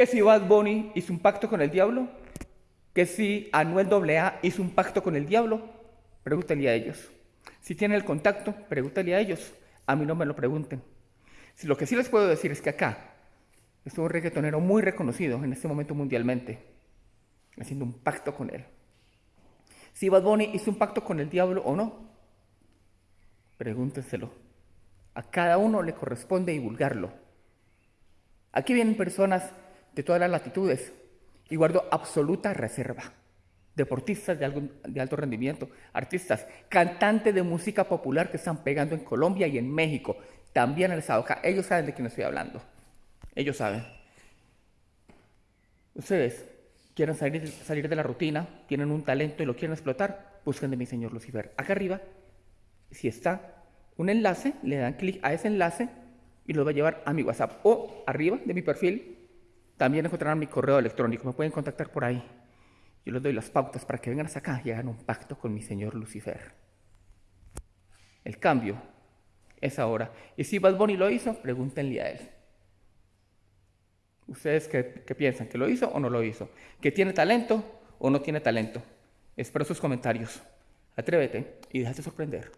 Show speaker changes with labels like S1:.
S1: Que si Bad Bunny hizo un pacto con el diablo, que si Anuel AA hizo un pacto con el diablo, pregúntale a ellos. Si tienen el contacto, pregúntale a ellos. A mí no me lo pregunten. Si lo que sí les puedo decir es que acá es un reggaetonero muy reconocido en este momento mundialmente, haciendo un pacto con él. Si Bad Bunny hizo un pacto con el diablo o no, pregúntenselo. A cada uno le corresponde divulgarlo. Aquí vienen personas de todas las latitudes y guardo absoluta reserva. Deportistas de, de, alto rendimiento, artistas, cantantes de música popular que están pegando en Colombia y en México, también en el Ellos saben de quién estoy hablando. Ellos saben. Ustedes quieren salir, salir de la rutina, tienen un talento y lo quieren explotar, busquen de mi señor Lucifer. Acá arriba, si está un enlace, le dan clic a ese enlace y lo va a llevar a mi WhatsApp. O arriba de mi perfil también encontrarán mi correo electrónico. Me pueden contactar por ahí. Yo les doy las pautas para que vengan hasta acá y hagan un pacto con mi señor Lucifer. El cambio es ahora. Y si Bad Bunny lo hizo, pregúntenle a él. ¿Ustedes qué, piensan? ¿Que lo hizo o no lo hizo? ¿Que tiene talento o no tiene talento? Espero sus comentarios. Atrévete y déjate sorprender.